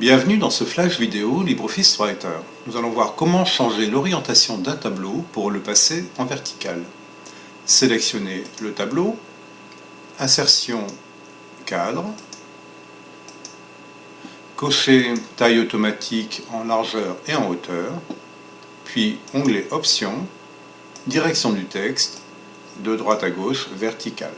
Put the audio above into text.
Bienvenue dans ce flash vidéo LibreOffice Writer. Nous allons voir comment changer l'orientation d'un tableau pour le passer en vertical. Sélectionnez le tableau, insertion cadre, cochez taille automatique en largeur et en hauteur, puis onglet options, direction du texte, de droite à gauche, verticale.